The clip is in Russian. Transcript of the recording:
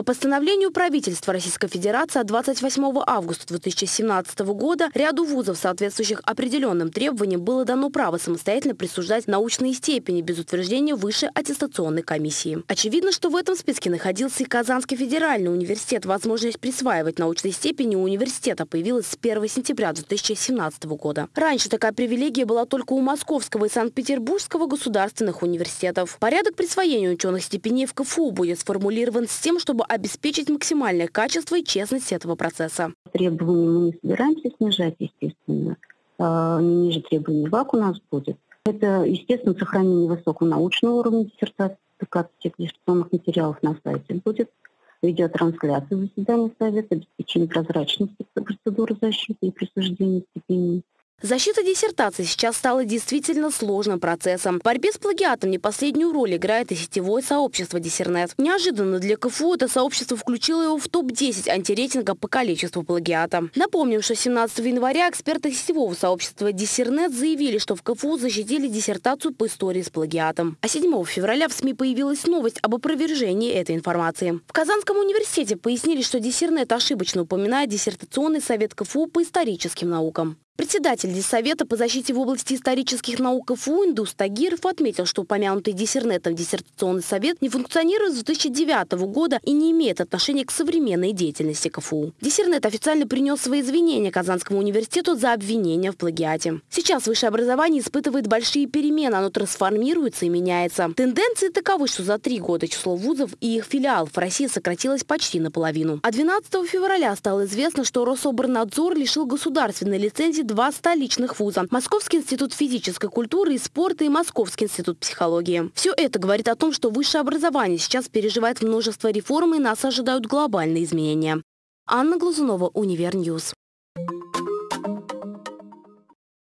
По постановлению правительства Российской Федерации от 28 августа 2017 года ряду вузов, соответствующих определенным требованиям, было дано право самостоятельно присуждать научные степени без утверждения высшей аттестационной комиссии. Очевидно, что в этом списке находился и Казанский федеральный университет. Возможность присваивать научные степени у университета появилась с 1 сентября 2017 года. Раньше такая привилегия была только у Московского и Санкт-Петербургского государственных университетов. Порядок присвоения ученых степеней в КФУ будет сформулирован с тем, чтобы обеспечить максимальное качество и честность этого процесса. Требования мы не собираемся снижать, естественно. А, не ниже требований ВАК у нас будет. Это, естественно, сохранение высокого научного уровня диссертации, публикация диссертационных материалов на сайте будет, видеотрансляция заседания Совета, обеспечение прозрачности процедуры защиты и присуждения степеней. Защита диссертации сейчас стала действительно сложным процессом. В борьбе с плагиатом не последнюю роль играет и сетевое сообщество Диссернет. Неожиданно для КФУ это сообщество включило его в топ-10 антирейтинга по количеству плагиата. Напомним, что 17 января эксперты сетевого сообщества Диссернет заявили, что в КФУ защитили диссертацию по истории с плагиатом. А 7 февраля в СМИ появилась новость об опровержении этой информации. В Казанском университете пояснили, что Диссернет ошибочно упоминает диссертационный совет КФУ по историческим наукам. Председатель Диссовета по защите в области исторических наук КФУ Индус Тагиров отметил, что упомянутый диссернетом диссертационный совет не функционирует с 2009 года и не имеет отношения к современной деятельности КФУ. Диссернет официально принес свои извинения Казанскому университету за обвинение в плагиате. Сейчас высшее образование испытывает большие перемены, оно трансформируется и меняется. Тенденции таковы, что за три года число вузов и их филиалов в России сократилось почти наполовину. А 12 февраля стало известно, что Рособорнадзор лишил государственной лицензии два столичных вуза – Московский институт физической культуры и спорта и Московский институт психологии. Все это говорит о том, что высшее образование сейчас переживает множество реформ и нас ожидают глобальные изменения. Анна Глазунова, Универ News.